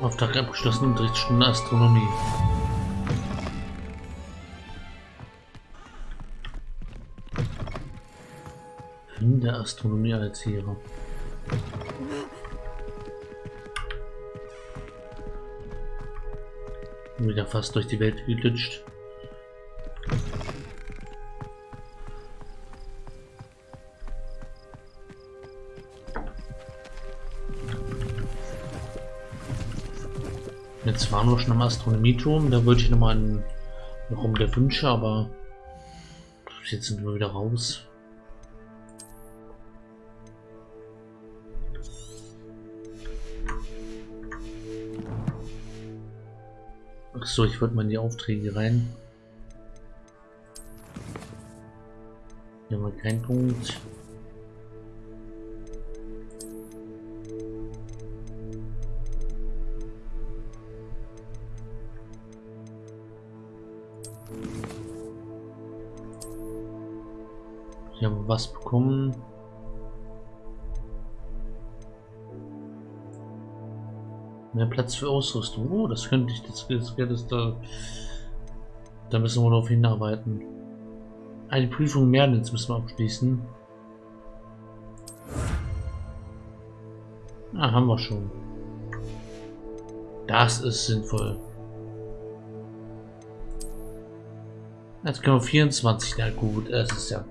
Auftrag abgeschlossen, Unterrichtsstunde Astronomie. Finde Astronomie als Lehrer. Wieder fast durch die Welt gelutscht. Waren wir schon am Astronomieturm, da wollte ich noch mal einen Raum der Wünsche, aber jetzt sind wir wieder raus. Ach so, ich wollte mal in die Aufträge rein. Hier haben wir keinen Punkt. Haben wir was bekommen. Mehr Platz für Ausrüstung. Oh, das könnte ich, das, das Geld ist da. Da müssen wir darauf hinarbeiten. Eine Prüfung mehr, jetzt müssen wir abschließen. Ah, haben wir schon. Das ist sinnvoll. Jetzt können wir 24. Na gut, es ist ja.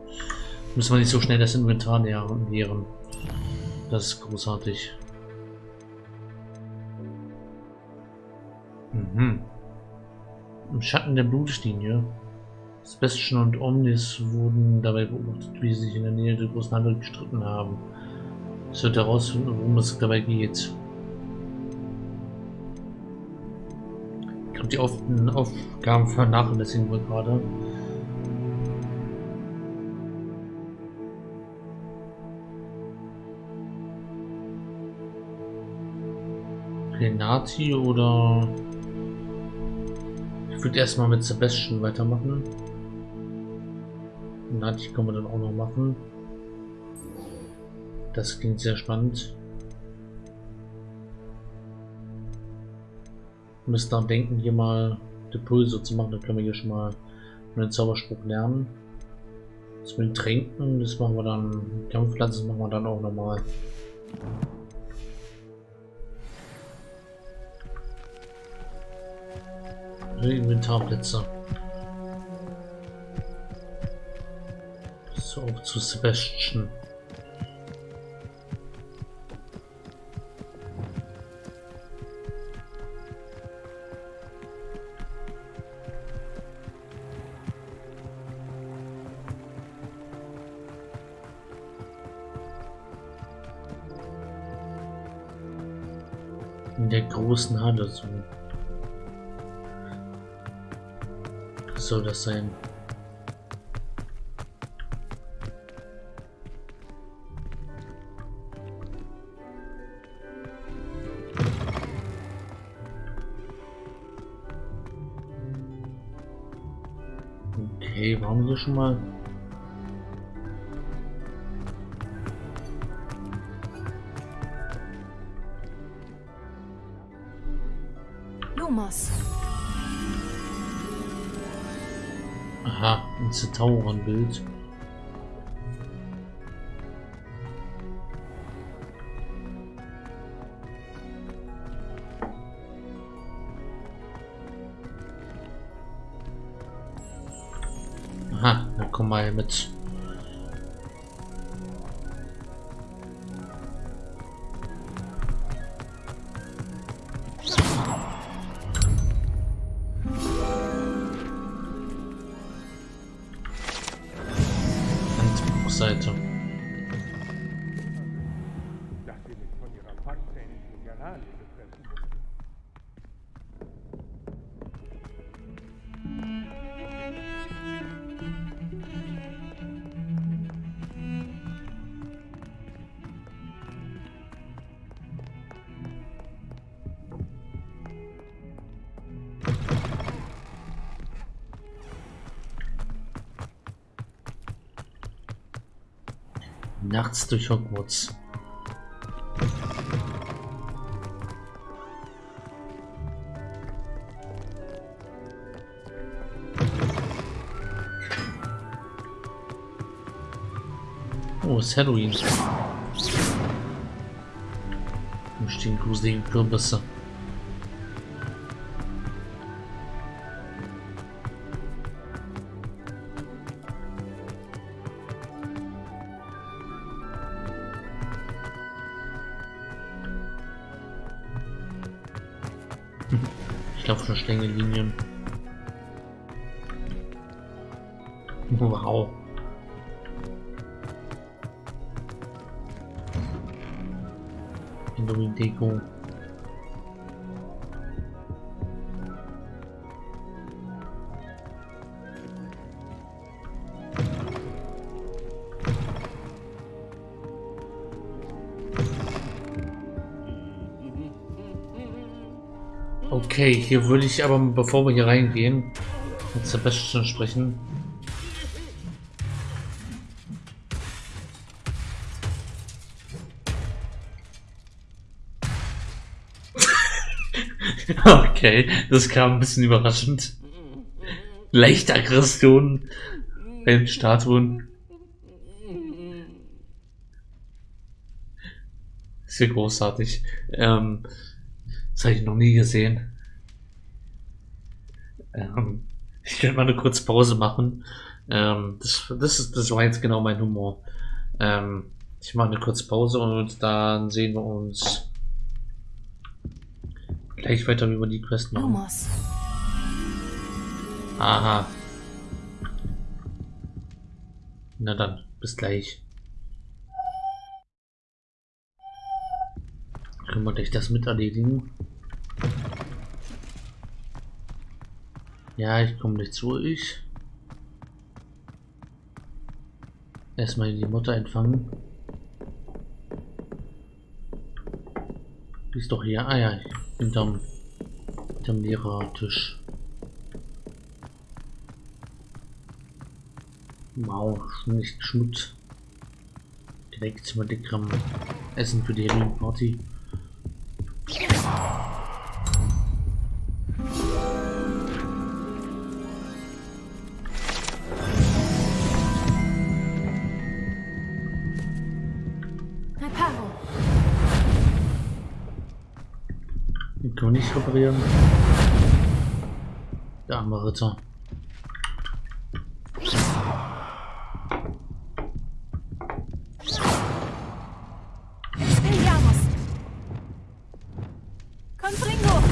Müssen wir nicht so schnell das Inventar nähern. Das ist großartig. Mhm. Im Schatten der Blutlinie. Sebastian und Omnis wurden dabei beobachtet, wie sie sich in der Nähe der großen Handel gestritten haben. Es wird herausfinden, worum es dabei geht. Ich glaube, die Auf Aufgaben vernachlässigen wir gerade. Renati oder ich würde erstmal mit Sebastian weitermachen. Renati können wir dann auch noch machen. Das klingt sehr spannend. Wir müssen daran denken, hier mal die Pulse zu machen. Dann können wir hier schon mal einen Zauberspruch lernen. Das mit den Tränken, das machen wir dann. Kampfpflanzen machen wir dann auch nochmal. Inventarplätze. So, zu Sebastian. In der großen Halle so. Soll das sein? Okay, waren wir schon mal? Ein Zentaurenbild. Aha, dann komm mal mit. Nachts durch Hogwarts. Oh, ist Halloween. Da stehen gruselige Kürbisse. Halloween-Deko. Okay, hier würde ich aber, bevor wir hier reingehen, mit Sebastian sprechen. Okay, das kam ein bisschen überraschend. Leichte Aggression den Statuen. Ist ja großartig. Ähm, das habe ich noch nie gesehen. Ähm, ich könnte mal eine kurze Pause machen. Ähm, das, das, ist, das war jetzt genau mein Humor. Ähm, ich mache eine kurze Pause und dann sehen wir uns gleich weiter über die Quest machen. Lumos. Aha. Na dann, bis gleich. Können wir gleich das mit erledigen? Ja, ich komme gleich zu euch. Erstmal die Mutter empfangen. Die ist doch hier. Ah ja, hinterm, hinterm Lehrertisch. Wow, nicht Schmutz. Direkt mal dickerem Essen für die Halloween Party. Reparieren. Der arme Ritter. Expelliarmus. Confringo.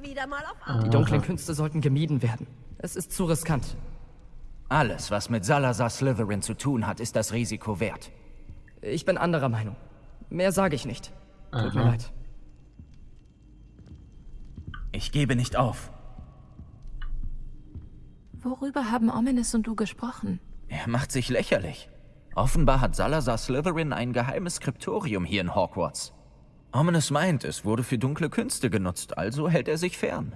Wieder mal auf Die dunklen Künste sollten gemieden werden. Es ist zu riskant. Alles, was mit Salazar Slytherin zu tun hat, ist das Risiko wert. Ich bin anderer Meinung. Mehr sage ich nicht. Tut mir Aha. leid. Ich gebe nicht auf. Worüber haben Ominous und du gesprochen? Er macht sich lächerlich. Offenbar hat Salazar Slytherin ein geheimes Skriptorium hier in Hogwarts. Ominous meint, es wurde für dunkle Künste genutzt, also hält er sich fern.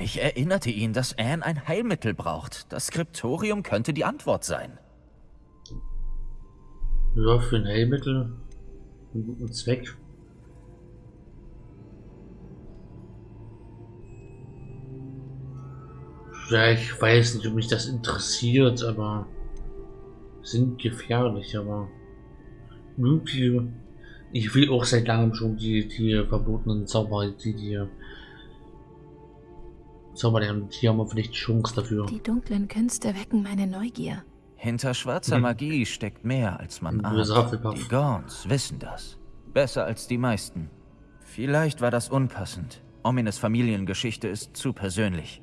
Ich erinnerte ihn, dass Anne ein Heilmittel braucht. Das Skriptorium könnte die Antwort sein. Ja, für ein Heilmittel. Einen guten Zweck. Ja, ich weiß nicht, ob mich das interessiert, aber sind gefährlich, aber irgendwie, ich will auch seit langem schon die, die verbotenen Zauber, die die Zauber, die haben vielleicht Chance dafür. Die dunklen Künste wecken meine Neugier. Hinter schwarzer Magie steckt mehr, als man ahnt. Die Gorns wissen das. Besser als die meisten. Vielleicht war das unpassend. Omines Familiengeschichte ist zu persönlich.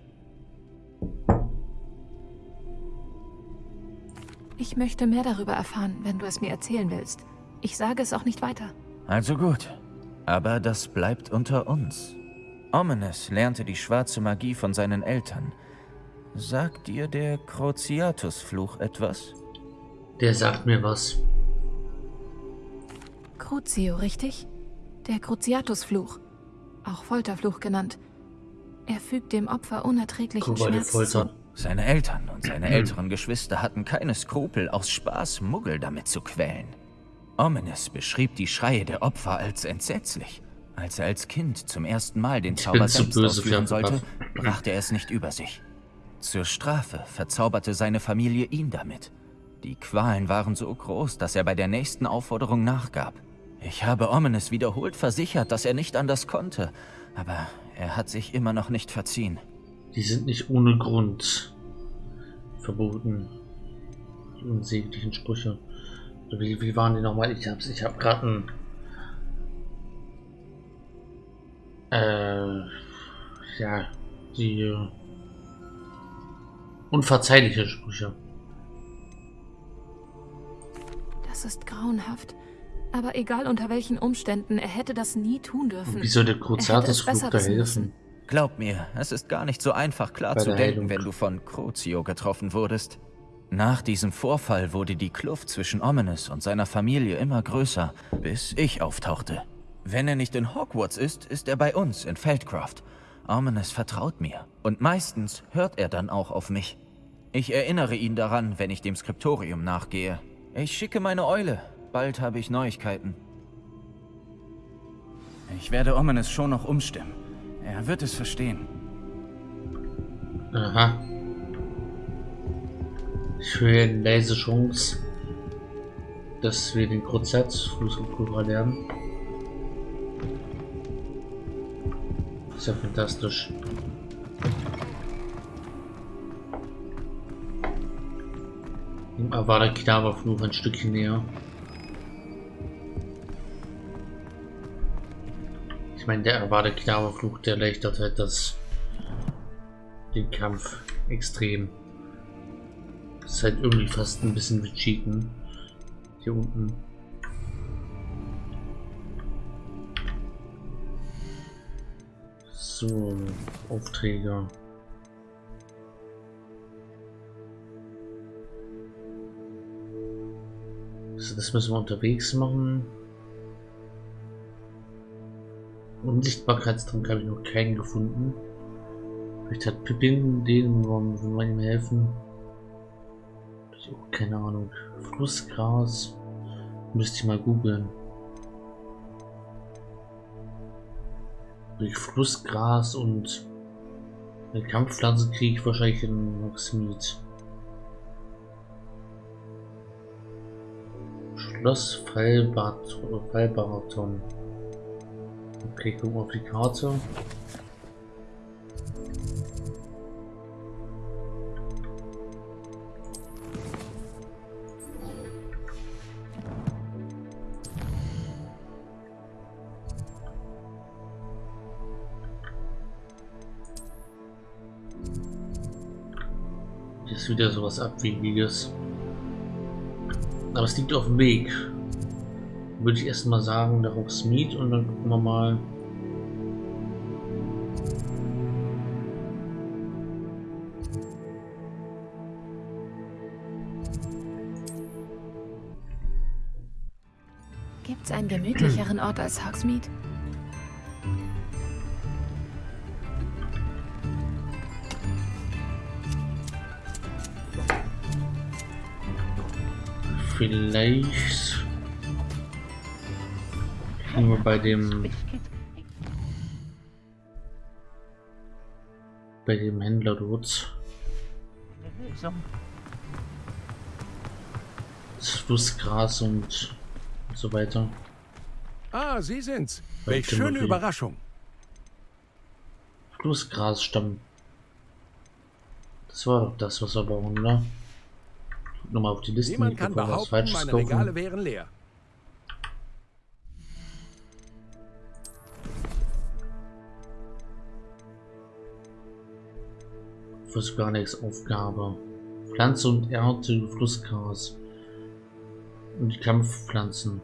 Ich möchte mehr darüber erfahren, wenn du es mir erzählen willst. Ich sage es auch nicht weiter. Also gut. Aber das bleibt unter uns. Ominous lernte die schwarze Magie von seinen Eltern. Sagt dir der Cruciatus-Fluch etwas? Der sagt mir was. Crucio, richtig? Der Cruciatus-Fluch. Auch Folterfluch genannt. Er fügt dem Opfer unerträglichen die Schmerz Folter. zu. Seine Eltern und seine älteren Geschwister hatten keine Skrupel, aus Spaß Muggel damit zu quälen. Ominous beschrieb die Schreie der Opfer als entsetzlich. Als er als Kind zum ersten Mal den Zauber selbst ausführen sollte, brachte er es nicht über sich. Zur Strafe verzauberte seine Familie ihn damit. Die Qualen waren so groß, dass er bei der nächsten Aufforderung nachgab. Ich habe Omenes wiederholt versichert, dass er nicht anders konnte, aber er hat sich immer noch nicht verziehen. Die sind nicht ohne Grund verboten. Die unsäglichen Sprüche. Wie, wie waren die nochmal? Ich hab's, ich hab gerade ein. Äh, ja, die äh, unverzeihliche Sprüche. Das ist grauenhaft. Aber egal unter welchen Umständen, er hätte das nie tun dürfen. Und wie soll der Er hätte Cruzatus es Flug besser da helfen? Glaub mir, es ist gar nicht so einfach klar Bei zu der denken, Heilung. wenn du von Crucio getroffen wurdest. Nach diesem Vorfall wurde die Kluft zwischen Omenes und seiner Familie immer größer, bis ich auftauchte. Wenn er nicht in Hogwarts ist, ist er bei uns in Feldcroft. Omenes vertraut mir und meistens hört er dann auch auf mich. Ich erinnere ihn daran, wenn ich dem Skriptorium nachgehe. Ich schicke meine Eule. Bald habe ich Neuigkeiten. Ich werde Omenes schon noch umstimmen. Er wird es verstehen. Aha. Ich höre eine leise Chance, dass wir den Cruzatus-Flusskultur lernen. Ist ja fantastisch. Dem Avada Kedavra-Fluch ein Stückchen näher. Ich meine, der Avada Kedavra-Fluch, der erleichtert halt das den Kampf extrem. Das ist halt irgendwie fast ein bisschen wie Cheaten. Hier unten. So, Aufträge. Also das müssen wir unterwegs machen. Unsichtbarkeitstrank habe ich noch keinen gefunden. Vielleicht hat Pippin den, wollen wir ihm helfen. Ich auch keine Ahnung. Flussgras. Müsste ich mal googeln. Durch Flussgras und eine Kampfpflanze kriege ich wahrscheinlich in Hogsmeade. Schloss Fallbaraton. Okay, gucken wir auf die Karte. Ist wieder sowas Abwegiges. Aber es liegt auf dem Weg. Würde ich erstmal sagen, nach Hogsmeade und dann gucken wir mal. Gibt's einen gemütlicheren Ort als Hogsmeade? Vielleicht wir bei dem bei dem Händler dort das Flussgras und so weiter. Ah, Sie sind's. Welch schöne. Überraschung. Flussgrasstamm. Das war doch das, was wir brauchen, oder? Nochmal auf die Liste. Niemand nicht, kann behaupten, meine kaufen. Regale wären leer. Nichts Aufgabe. Pflanze und Ernte, Flussgras. Und die Kampfpflanzen.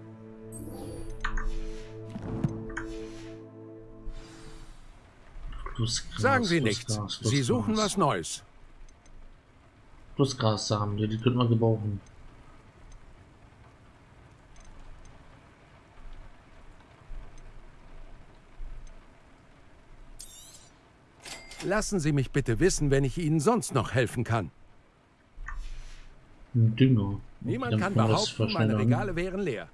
Flussgras, Sagen Sie nichts. Flussgras, Sie Flussgras. suchen was Neues. Flussgrassamen, ja, die könnte man gebrauchen. Lassen Sie mich bitte wissen, wenn ich Ihnen sonst noch helfen kann. Dünger. Niemand kann behaupten, meine. Regale wären leer.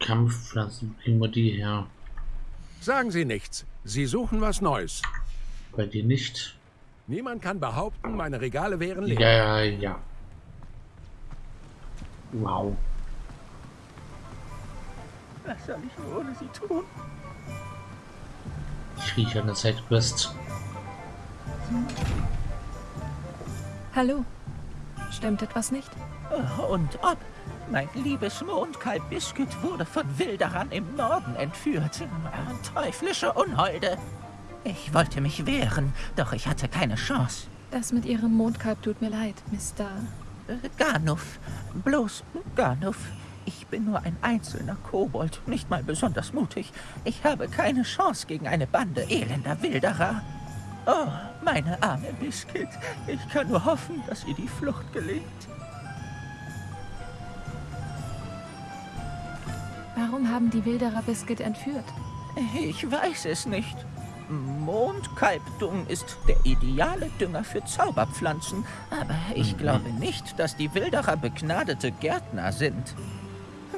Kampfpflanzen, wo kriegen wir die her? Sagen Sie nichts. Sie suchen was Neues. Bei dir nicht. Niemand kann behaupten, meine Regale wären leer. Ja, ja, ja. Wow. Was soll ich nur ohne sie tun? Ich rieche eine Sidequest. Hallo? Stimmt etwas nicht? Und ob? Mein liebes Mondkalb Biscuit wurde von Wilderern im Norden entführt. Teuflische Unholde. Ich wollte mich wehren, doch ich hatte keine Chance. Das mit Ihrem Mondkalb tut mir leid, Mr. Garnuff. Bloß Garnuff. Ich bin nur ein einzelner Kobold, nicht mal besonders mutig. Ich habe keine Chance gegen eine Bande elender Wilderer. Oh, meine arme Biscuit. Ich kann nur hoffen, dass ihr die Flucht gelingt. Warum haben die Wilderer Biscuit entführt? Ich weiß es nicht. Mondkalbdung ist der ideale Dünger für Zauberpflanzen, aber ich glaube nicht, dass die Wilderer begnadete Gärtner sind.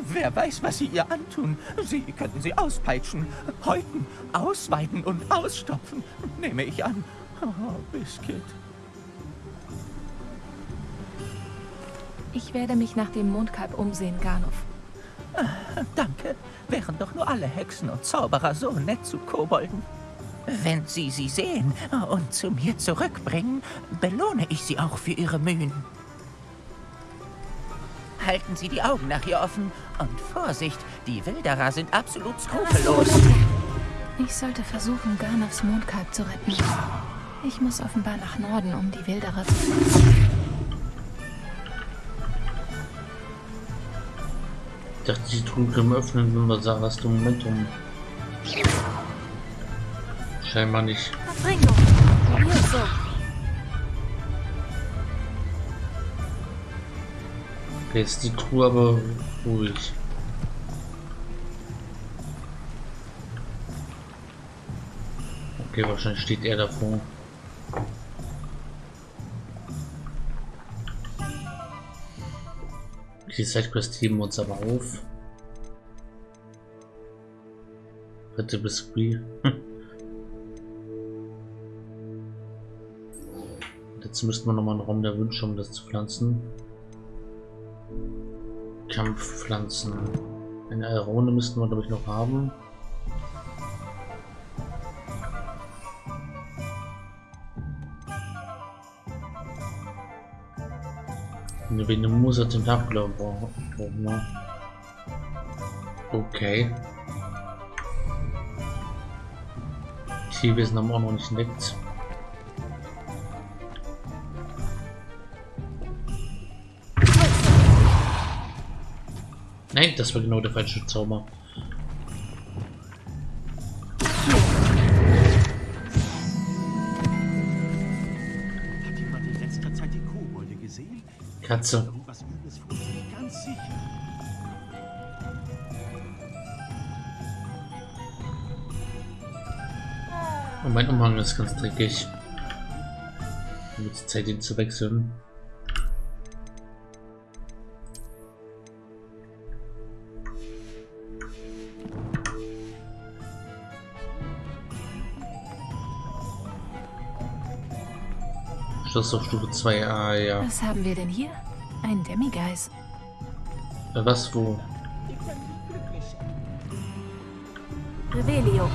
Wer weiß, was sie ihr antun. Sie könnten sie auspeitschen, häuten, ausweiden und ausstopfen, nehme ich an. Oh, Biscuit. Ich werde mich nach dem Mondkalb umsehen, Garnuff. Danke. Wären doch nur alle Hexen und Zauberer so nett zu Kobolden. Wenn Sie sie sehen und zu mir zurückbringen, belohne ich Sie auch für Ihre Mühen. Halten Sie die Augen nach ihr offen und Vorsicht, die Wilderer sind absolut skrupellos. Ich sollte versuchen, Garnuffs Mondkalb zu retten. Ich muss offenbar nach Norden, um die Wilderer zu finden. Ich dachte, die Truhe können wir öffnen, wenn wir Sarahs Momentum. Scheinbar nicht. Okay, jetzt ist die Truhe aber ruhig. Okay, wahrscheinlich steht er davor. Die Sidequest heben wir uns aber auf. Dritte Biscuit. Jetzt müssten wir nochmal einen Raum der Wünsche, um das zu pflanzen. Kampfpflanzen. Eine Aerone müssten wir, glaube ich, noch haben. Eine Venemosa Tentakel brauchen wir. Okay. Tierwesen haben wir auch noch nicht entdeckt. Nein, das war genau der falsche Zauber. Hat jemand in letzter Zeit die Kobolde gesehen? Katze. Und mein Umhang ist ganz dreckig. Wird Zeit, ihn zu wechseln. Schluss auf Stufe 2. Ah, ja. Was haben wir denn hier? Ein Demigeist. Äh, Was, wo? Revelio.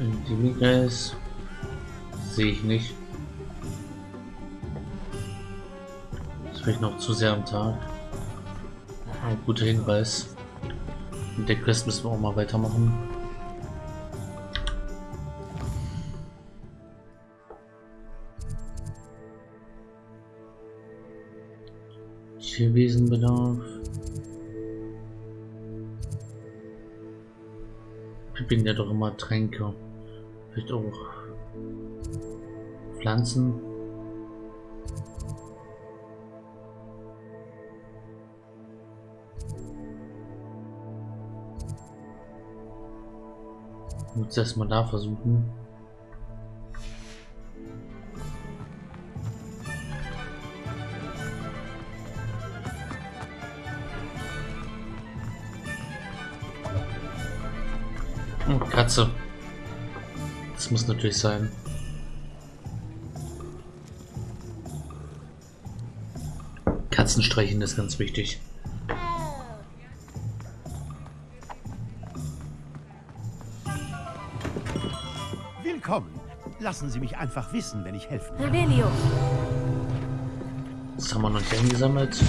Ein Demigeist? Sehe ich nicht. Ist vielleicht noch zu sehr am Tag. Ein guter Hinweis. Mit der Quest müssen wir auch mal weitermachen. Tierwesenbedarf. Ich bin ja doch immer Tränke. Vielleicht auch Pflanzen. Muss erstmal da versuchen. Das muss natürlich sein. Katzenstreichen ist ganz wichtig. Willkommen. Lassen Sie mich einfach wissen, wenn ich helfen kann. Revelio. Das haben wir noch nicht eingesammelt.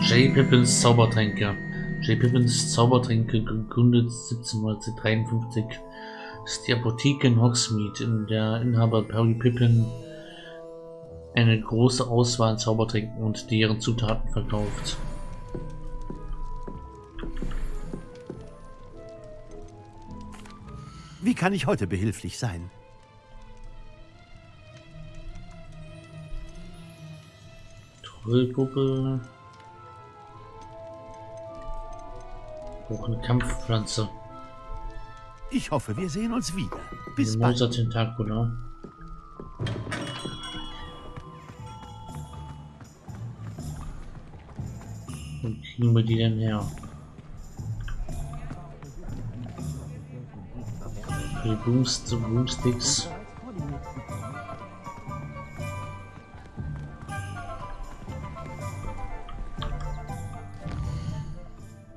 J. Pippins Zaubertränke. J. Pippins Zaubertränke gegründet 1753 ist die Apotheke in Hogsmeade, in der Inhaber Perry Pippin eine große Auswahl an Zaubertränken und deren Zutaten verkauft. Wie kann ich heute behilflich sein? Trollpuppe. Auch eine Kampfpflanze. Ich hoffe, wir sehen uns wieder. Bis bald. Tentacula. Wo kriegen wir die denn her? Die Boost, Boomsticks.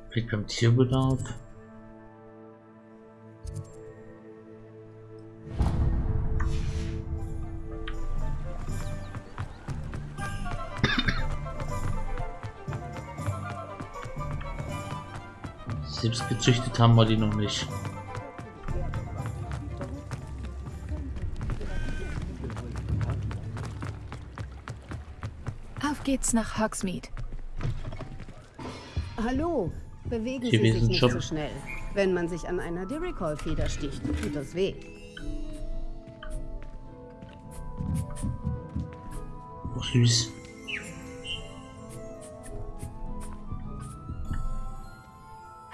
Fehlt beim Tierbedarf. Selbst gezüchtet haben wir die noch nicht. Auf geht's nach Hogsmeade. Hallo, bewegen Hier Sie sich nicht Shop. so schnell. Wenn man sich an einer Diricol-Feder sticht, tut das weh. Ach, süß.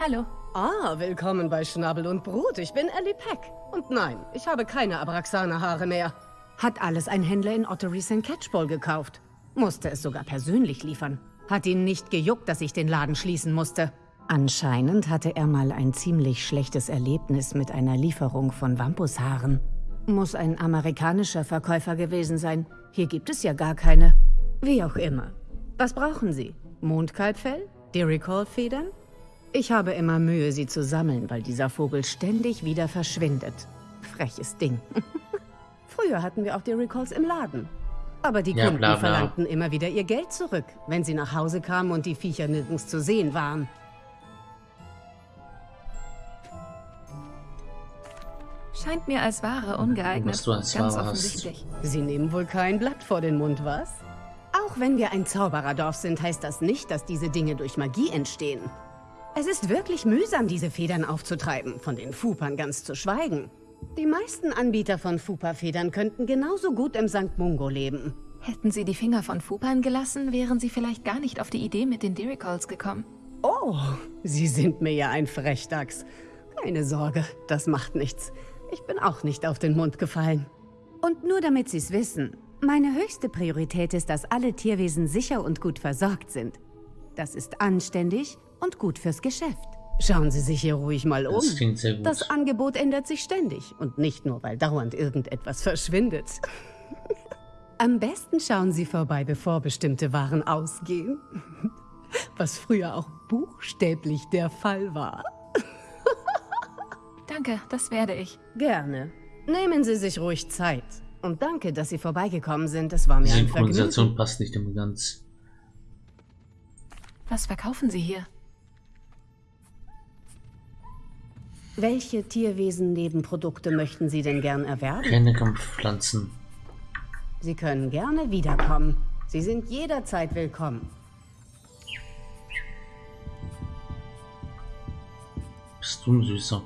Hallo. Ah, willkommen bei Schnabel und Brut. Ich bin Ellie Peck. Und nein, ich habe keine Abraxaner-Haare mehr. Hat alles ein Händler in Ottery St. Catchpole gekauft. Musste es sogar persönlich liefern. Hat ihn nicht gejuckt, dass ich den Laden schließen musste. Anscheinend hatte er mal ein ziemlich schlechtes Erlebnis mit einer Lieferung von Wampushaaren. Muss ein amerikanischer Verkäufer gewesen sein. Hier gibt es ja gar keine. Wie auch immer. Was brauchen Sie? Mondkalbfell? Diricol-Federn? Ich habe immer Mühe, sie zu sammeln, weil dieser Vogel ständig wieder verschwindet. Freches Ding. Früher hatten wir auch die Recalls im Laden. Aber die Ja, Kunden bla, bla. verlangten immer wieder ihr Geld zurück, wenn sie nach Hause kamen und die Viecher nirgends zu sehen waren. Scheint mir als Ware ungeeignet. Was du als Ganz Ware hast. offensichtlich. Sie nehmen wohl kein Blatt vor den Mund, was? Auch wenn wir ein Zaubererdorf sind, heißt das nicht, dass diese Dinge durch Magie entstehen. Es ist wirklich mühsam, diese Federn aufzutreiben, von den Fupern ganz zu schweigen. Die meisten Anbieter von Fupa-Federn könnten genauso gut im St. Mungo leben. Hätten Sie die Finger von Fupan gelassen, wären Sie vielleicht gar nicht auf die Idee mit den Diricols gekommen. Oh, Sie sind mir ja ein Frechdachs. Keine Sorge, das macht nichts. Ich bin auch nicht auf den Mund gefallen. Und nur damit Sie es wissen, meine höchste Priorität ist, dass alle Tierwesen sicher und gut versorgt sind. Das ist anständig und gut fürs Geschäft. Schauen Sie sich hier ruhig mal um. Das klingt sehr gut. Das Angebot ändert sich ständig und nicht nur, weil dauernd irgendetwas verschwindet. Am besten schauen Sie vorbei, bevor bestimmte Waren ausgehen. Was früher auch buchstäblich der Fall war. Danke, das werde ich. Gerne. Nehmen Sie sich ruhig Zeit. Und danke, dass Sie vorbeigekommen sind. Es war Die mir ein Synchronisation Vergnügen. passt nicht immer ganz. Was verkaufen Sie hier? Welche Tierwesen-Nebenprodukte möchten Sie denn gern erwerben? Keine Kampfpflanzen. Sie können gerne wiederkommen. Sie sind jederzeit willkommen. Bist du ein Süßer.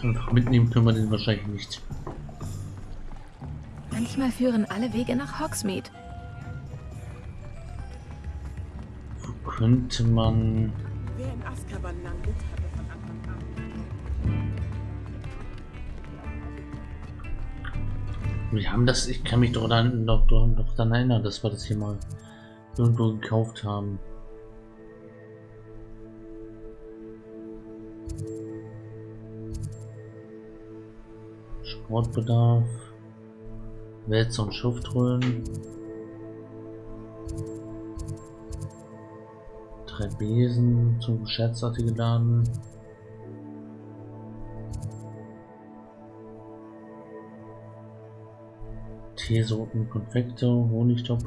Einfach mitnehmen können wir den wahrscheinlich nicht. Manchmal führen alle Wege nach Hogsmeade. Anfang an Wir haben das... Ich kann mich doch dann, doch, doch, doch dann erinnern, dass wir das hier mal irgendwo gekauft haben. Sportbedarf. Wälzer und Schuftrollen. Drei Besen zum Scherzartige laden. Teesorten, Konfekte, Honigtopf.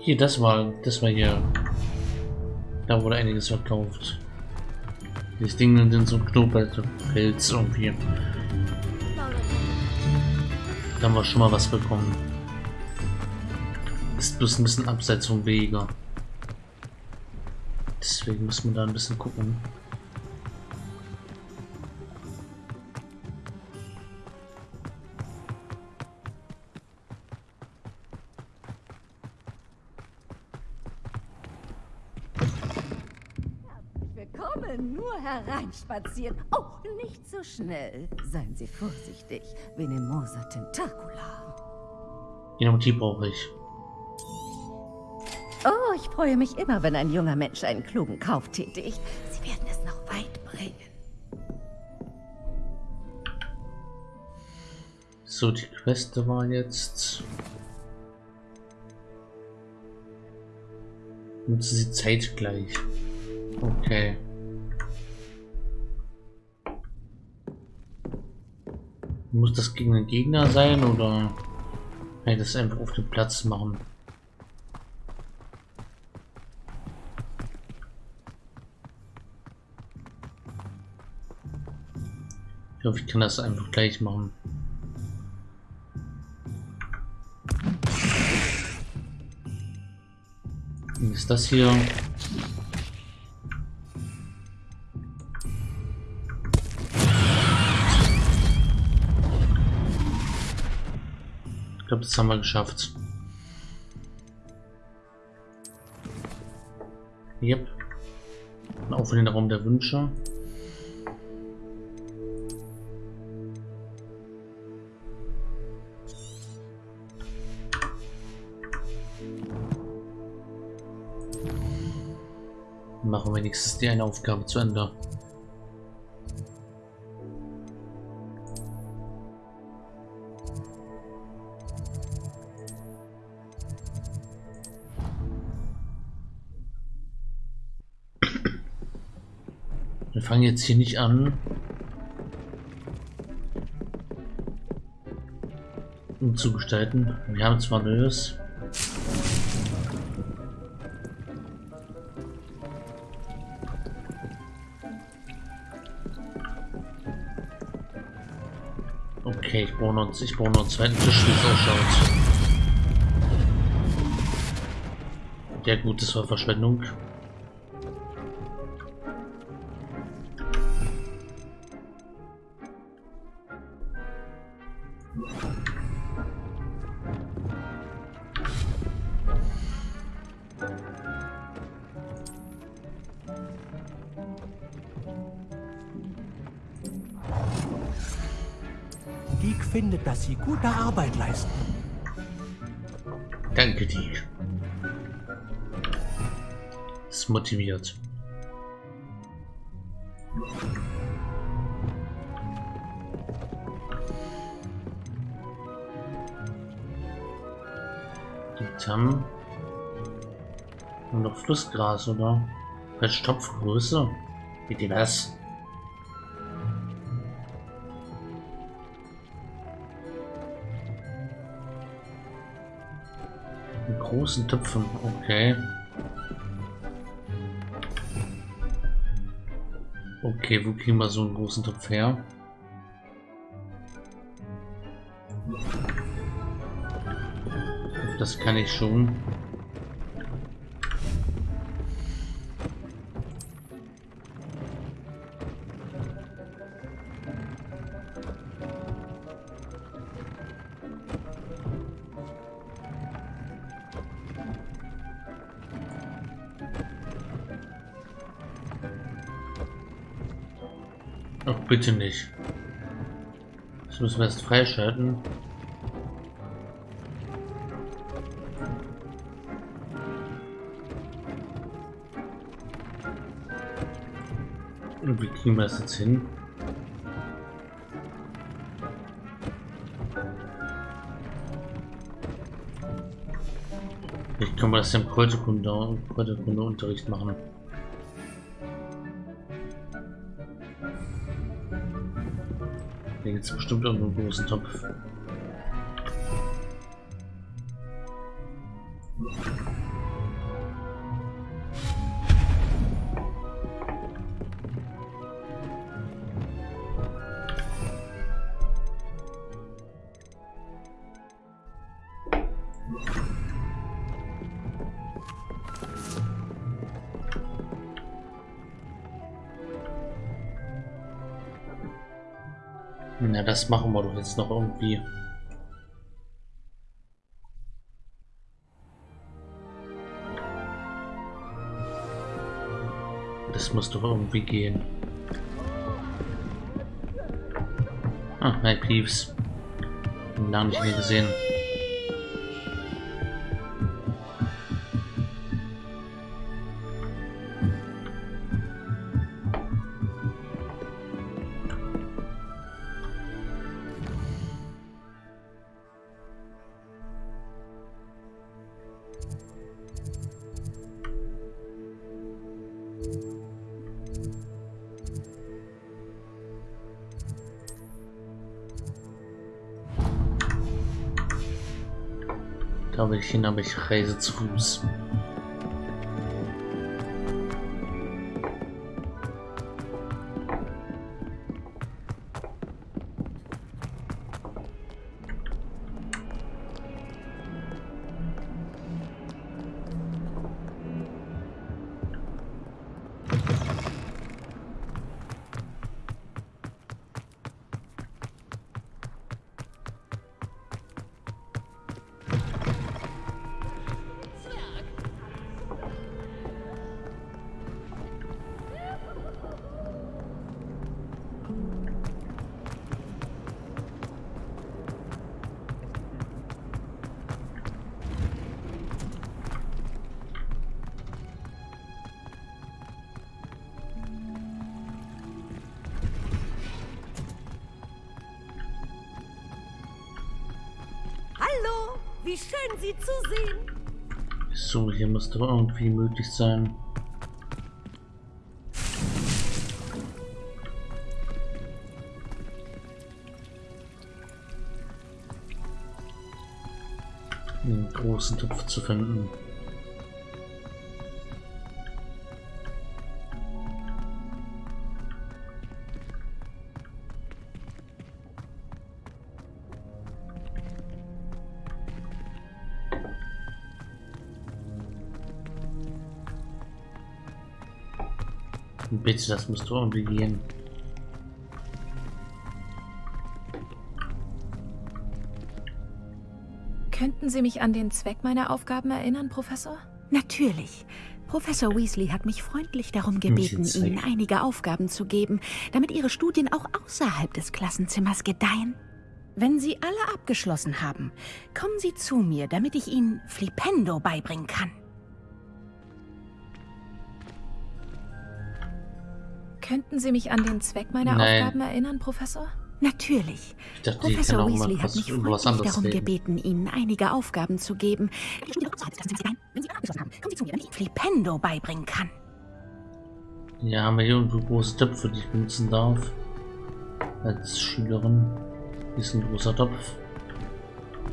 Hier, das war, das war hier. Da wurde einiges verkauft. Das Ding sind so Knobelpilz irgendwie. Haben wir schon mal was bekommen. Ist bloß ein bisschen abseits vom Wege. Deswegen muss man da ein bisschen gucken. Willkommen, nur hereinspazieren. Oh, schnell. Seien Sie vorsichtig. Venemosa Tentacula. Dynamitie brauche ich. Oh, ich freue mich immer, wenn ein junger Mensch einen klugen Kauf tätigt. Sie werden es noch weit bringen. So, die Queste war jetzt. Nutzen sie zeitgleich. Okay. Muss das gegen einen Gegner sein oder kann ich das einfach auf dem Platz machen? Ich hoffe, ich kann das einfach gleich machen. Und ist das hier? Glaube, das haben wir geschafft. Yep. Auf in den Raum der Wünsche. Machen wir nächstes die eine Aufgabe zu Ende. Wir fangen jetzt hier nicht an. Um zu gestalten. Wir haben zwar Neues. Okay, ich brauche noch, ich brauche noch einen zweiten Tisch, wie es ausschaut. Ja gut, das war Verschwendung. Geek findet, dass Sie gute Arbeit leisten. Danke dir. Das motiviert. Die haben nur noch Flussgras, oder? Welche Topfgröße? Bitte was? Großen Töpfen, okay. Okay, wo kriegen wir so einen großen Topf her? Das kann ich schon. Ach, bitte nicht. Das müssen wir erst freischalten. Und wie kriegen wir das jetzt hin? Ich kann man das im Kräuterkunde, Kräuterkunde-Unterricht machen. Es bestimmt irgendwo einen großen Topf. Na, das machen wir doch jetzt noch irgendwie. Das muss doch irgendwie gehen. Ah, hi Peeves. Lange nicht mehr gesehen. Hin, aber ich reise zu Fuß. Wie schön Sie zu sehen. So, hier muss doch irgendwie möglich sein. einen großen Topf zu finden. Bitte, das muss doch irgendwie gehen. Könnten Sie mich an den Zweck meiner Aufgaben erinnern, Professor? Natürlich. Professor Weasley hat mich freundlich darum gebeten, Ihnen einige Aufgaben zu geben, damit Ihre Studien auch außerhalb des Klassenzimmers gedeihen. Wenn Sie alle abgeschlossen haben, kommen Sie zu mir, damit ich Ihnen Flipendo beibringen kann. Könnten Sie mich an den Zweck meiner Nein. Aufgaben erinnern, Professor? Natürlich. Ich dachte, die Professor Weasley hat was mich freundlich darum reden. gebeten, Ihnen einige Aufgaben zu geben. Wenn Sie abgeschlossen haben, kommen Sie zu mir, damit ich Ihnen Flipendo beibringen kann. Ja, haben wir hier irgendwo große Töpfe, die ich benutzen darf. Als Schülerin. Hier ist ein großer Topf.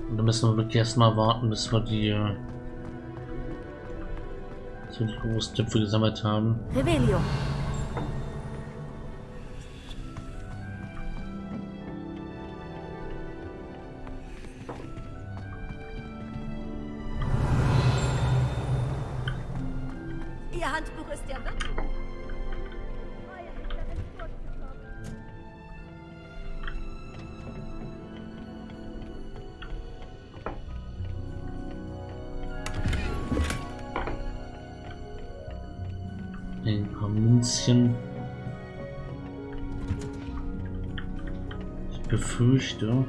Und da müssen wir wirklich erstmal warten, bis wir die, bis wir die großen Töpfe gesammelt haben. Revelio. Ist ja wirklich... Ein paar Münzchen. befürchte,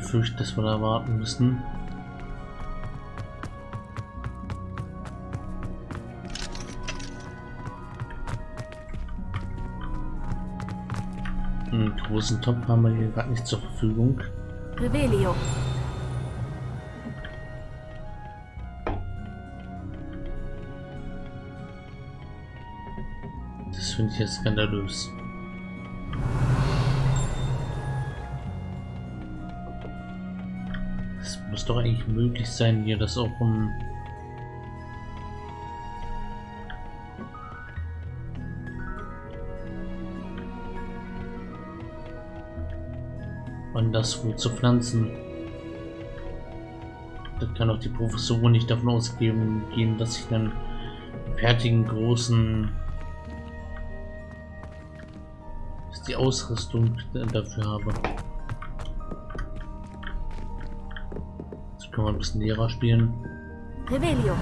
befürchte, dass wir da warten müssen. Einen großen Topf haben wir hier gerade nicht zur Verfügung. Revelio. Das finde ich jetzt skandalös. Doch eigentlich möglich sein, hier das auch um anderswo zu pflanzen. Da kann auch die Professorin nicht davon ausgehen, gehen, dass ich einen fertigen großen die Ausrüstung dafür habe. Können wir ein bisschen Lehrer spielen. Revelio.